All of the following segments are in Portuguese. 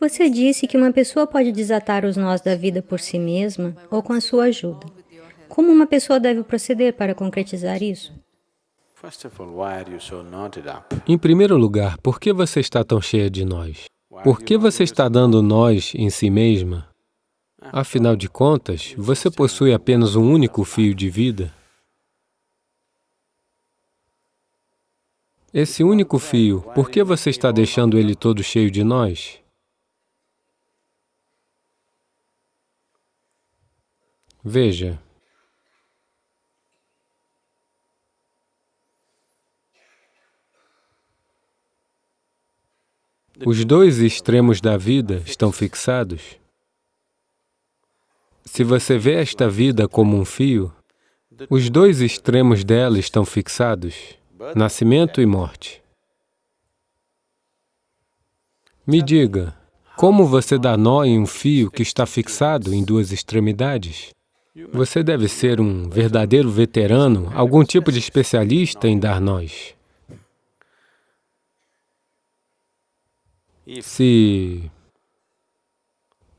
Você disse que uma pessoa pode desatar os nós da vida por si mesma ou com a sua ajuda. Como uma pessoa deve proceder para concretizar isso? Em primeiro lugar, por que você está tão cheia de nós? Por que você está dando nós em si mesma? Afinal de contas, você possui apenas um único fio de vida. Esse único fio, por que você está deixando ele todo cheio de nós? Veja, os dois extremos da vida estão fixados. Se você vê esta vida como um fio, os dois extremos dela estão fixados, nascimento e morte. Me diga, como você dá nó em um fio que está fixado em duas extremidades? Você deve ser um verdadeiro veterano, algum tipo de especialista em dar nós. Se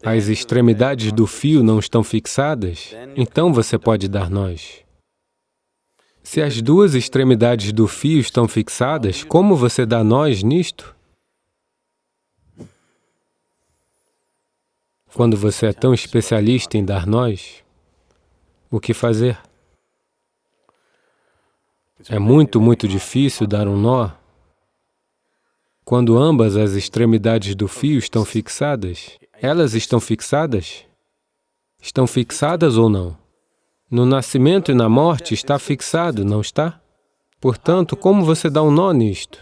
as extremidades do fio não estão fixadas, então você pode dar nós. Se as duas extremidades do fio estão fixadas, como você dá nós nisto? Quando você é tão especialista em dar nós, o que fazer? É muito, muito difícil dar um nó quando ambas as extremidades do fio estão fixadas. Elas estão fixadas? Estão fixadas ou não? No nascimento e na morte está fixado, não está? Portanto, como você dá um nó nisto?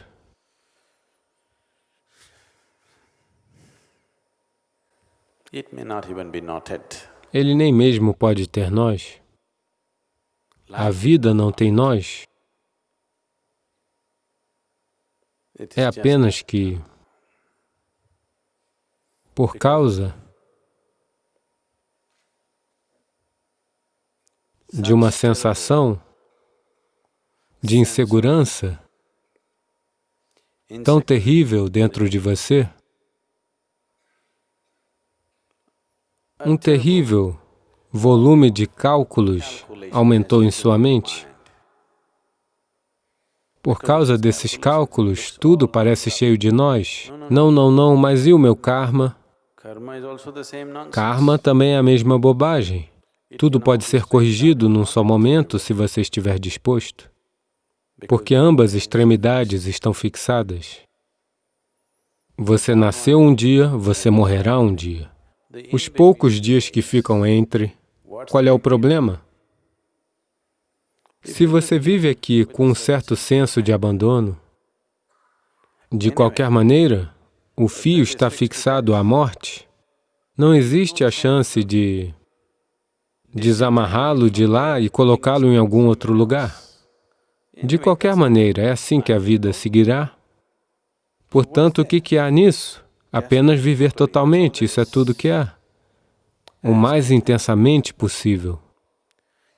Ele nem mesmo pode ter nós. A vida não tem nós. É apenas que, por causa de uma sensação de insegurança tão terrível dentro de você, um terrível volume de cálculos aumentou em sua mente. Por causa desses cálculos, tudo parece cheio de nós. Não, não, não, mas e o meu karma? Karma também é a mesma bobagem. Tudo pode ser corrigido num só momento se você estiver disposto, porque ambas extremidades estão fixadas. Você nasceu um dia, você morrerá um dia. Os poucos dias que ficam entre, qual é o problema? Se você vive aqui com um certo senso de abandono, de qualquer maneira, o fio está fixado à morte, não existe a chance de desamarrá-lo de lá e colocá-lo em algum outro lugar. De qualquer maneira, é assim que a vida seguirá. Portanto, o que, que há nisso? Apenas viver totalmente, isso é tudo que há. O mais intensamente possível.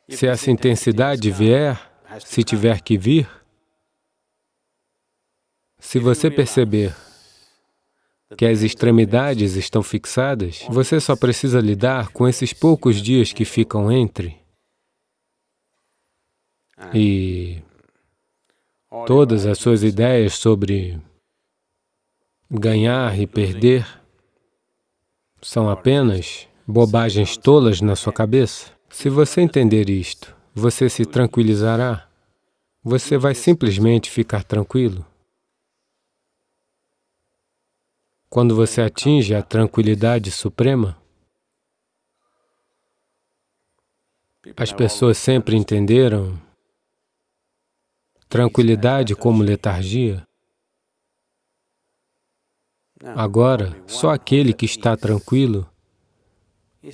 Se essa intensidade vier, se tiver que vir, se você perceber que as extremidades estão fixadas, você só precisa lidar com esses poucos dias que ficam entre. E todas as suas ideias sobre ganhar e perder são apenas bobagens tolas na sua cabeça. Se você entender isto, você se tranquilizará. Você vai simplesmente ficar tranquilo. Quando você atinge a tranquilidade suprema, as pessoas sempre entenderam tranquilidade como letargia. Agora, só aquele que está tranquilo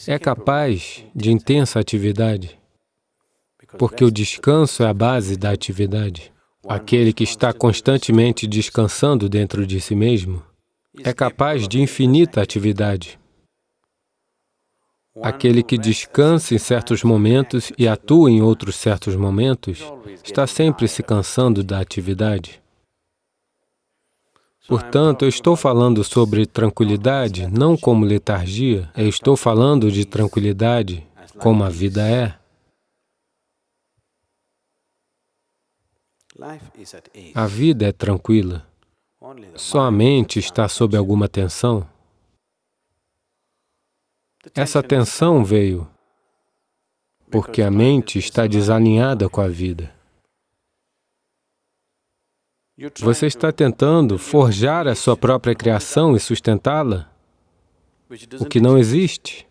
é capaz de intensa atividade, porque o descanso é a base da atividade. Aquele que está constantemente descansando dentro de si mesmo é capaz de infinita atividade. Aquele que descansa em certos momentos e atua em outros certos momentos está sempre se cansando da atividade. Portanto, eu estou falando sobre tranquilidade não como letargia, eu estou falando de tranquilidade como a vida é. A vida é tranquila. Só a mente está sob alguma tensão. Essa tensão veio porque a mente está desalinhada com a vida. Você está tentando forjar a sua própria criação e sustentá-la, o que não existe.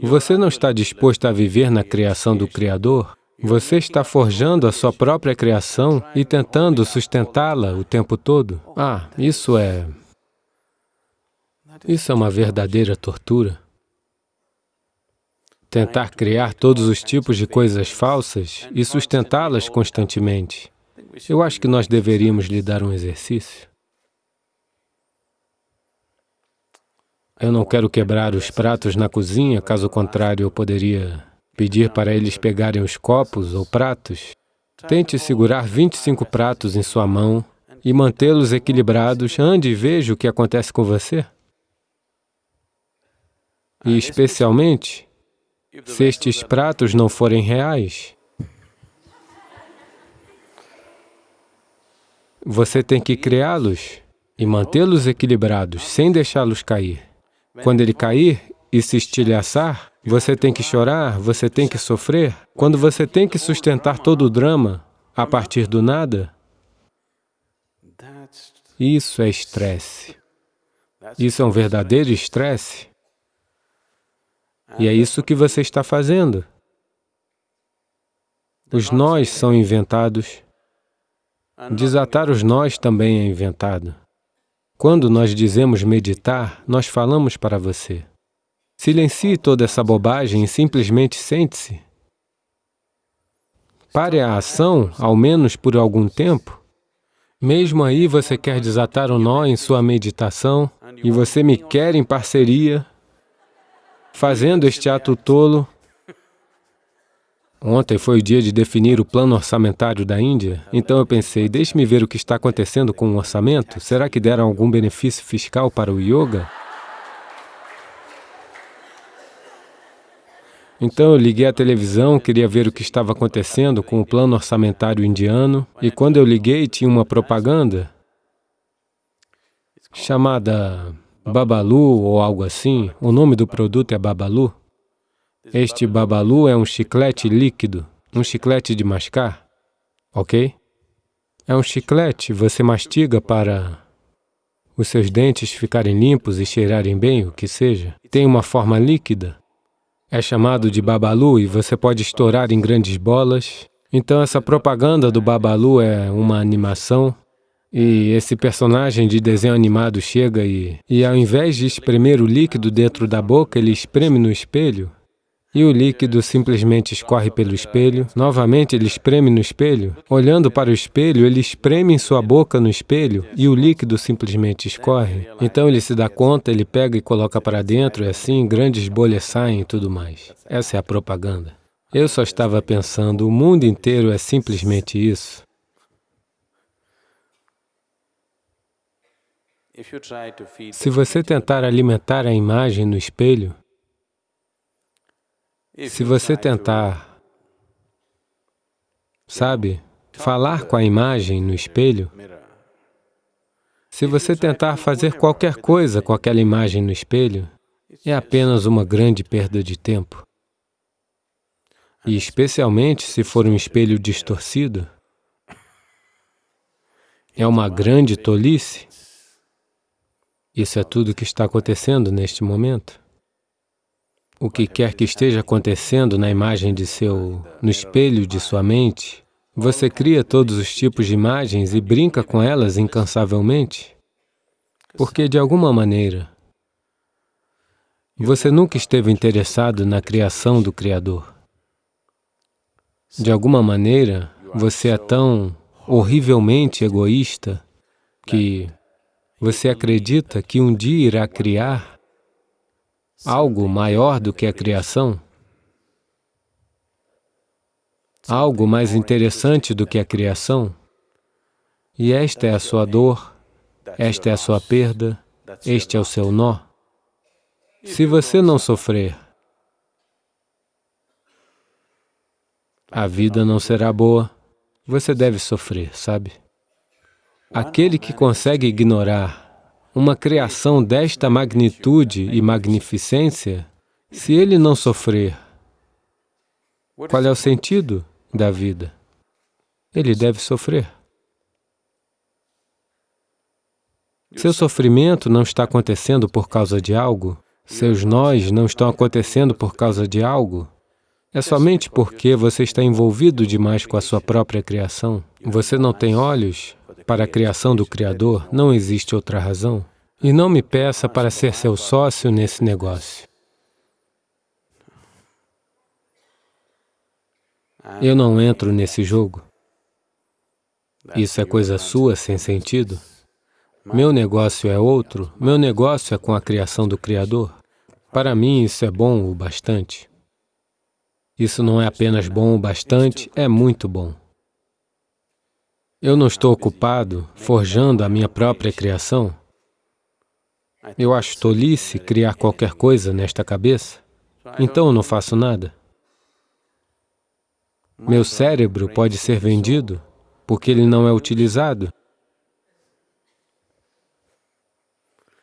Você não está disposto a viver na criação do Criador, você está forjando a sua própria criação e tentando sustentá-la o tempo todo. Ah, isso é... Isso é uma verdadeira tortura. Tentar criar todos os tipos de coisas falsas e sustentá-las constantemente. Eu acho que nós deveríamos lhe dar um exercício. Eu não quero quebrar os pratos na cozinha, caso contrário eu poderia pedir para eles pegarem os copos ou pratos. Tente segurar 25 pratos em sua mão e mantê-los equilibrados. Ande e veja o que acontece com você. E especialmente, se estes pratos não forem reais, você tem que criá-los e mantê-los equilibrados, sem deixá-los cair. Quando ele cair e se estilhaçar, você tem que chorar, você tem que sofrer. Quando você tem que sustentar todo o drama a partir do nada, isso é estresse. Isso é um verdadeiro estresse. E é isso que você está fazendo. Os nós são inventados. Desatar os nós também é inventado. Quando nós dizemos meditar, nós falamos para você. Silencie toda essa bobagem e simplesmente sente-se. Pare a ação, ao menos por algum tempo. Mesmo aí você quer desatar o nó em sua meditação e você me quer em parceria, fazendo este ato tolo. Ontem foi o dia de definir o plano orçamentário da Índia, então eu pensei, deixe-me ver o que está acontecendo com o orçamento. Será que deram algum benefício fiscal para o yoga? Então eu liguei a televisão, queria ver o que estava acontecendo com o plano orçamentário indiano, e quando eu liguei tinha uma propaganda chamada Babalu ou algo assim, o nome do produto é Babalu. Este Babalu é um chiclete líquido, um chiclete de mascar, ok? É um chiclete, você mastiga para os seus dentes ficarem limpos e cheirarem bem, o que seja. Tem uma forma líquida, é chamado de Babalu e você pode estourar em grandes bolas. Então essa propaganda do Babalu é uma animação e esse personagem de desenho animado chega e, e ao invés de espremer o líquido dentro da boca, ele espreme no espelho e o líquido simplesmente escorre pelo espelho. Novamente, ele espreme no espelho. Olhando para o espelho, ele espreme em sua boca no espelho e o líquido simplesmente escorre. Então ele se dá conta, ele pega e coloca para dentro e assim grandes bolhas saem e tudo mais. Essa é a propaganda. Eu só estava pensando, o mundo inteiro é simplesmente isso. Se você tentar alimentar a imagem no espelho, se você tentar, sabe, falar com a imagem no espelho, se você tentar fazer qualquer coisa com aquela imagem no espelho, é apenas uma grande perda de tempo. E especialmente se for um espelho distorcido, é uma grande tolice. Isso é tudo que está acontecendo neste momento o que quer que esteja acontecendo na imagem de seu, no espelho de sua mente, você cria todos os tipos de imagens e brinca com elas incansavelmente, porque de alguma maneira você nunca esteve interessado na criação do Criador. De alguma maneira, você é tão horrivelmente egoísta que você acredita que um dia irá criar algo maior do que a criação, algo mais interessante do que a criação, E esta é a sua dor, esta é a sua perda, este é o seu nó. Se você não sofrer, a vida não será boa. Você deve sofrer, sabe? Aquele que consegue ignorar uma criação desta magnitude e magnificência, se ele não sofrer, qual é o sentido da vida? Ele deve sofrer. Seu sofrimento não está acontecendo por causa de algo, seus nós não estão acontecendo por causa de algo, é somente porque você está envolvido demais com a sua própria criação. Você não tem olhos para a criação do Criador, não existe outra razão. E não me peça para ser seu sócio nesse negócio. Eu não entro nesse jogo. Isso é coisa sua, sem sentido. Meu negócio é outro, meu negócio é com a criação do Criador. Para mim, isso é bom o bastante. Isso não é apenas bom o bastante, é muito bom. Eu não estou ocupado forjando a minha própria criação. Eu acho tolice criar qualquer coisa nesta cabeça, então não faço nada. Meu cérebro pode ser vendido porque ele não é utilizado.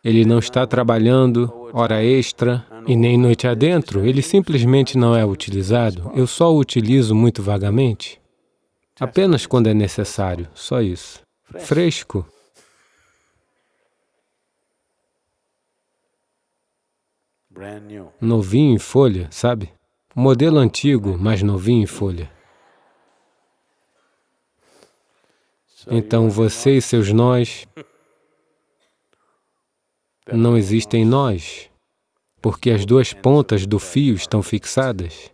Ele não está trabalhando hora extra e nem noite adentro, ele simplesmente não é utilizado. Eu só o utilizo muito vagamente. Apenas quando é necessário, só isso. Fresco. Novinho em folha, sabe? Modelo antigo, mas novinho em folha. Então você e seus nós não existem nós, porque as duas pontas do fio estão fixadas.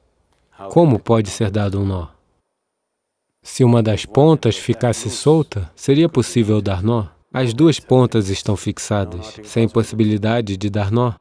Como pode ser dado um nó? Se uma das pontas ficasse solta, seria possível dar nó? As duas pontas estão fixadas, sem possibilidade de dar nó.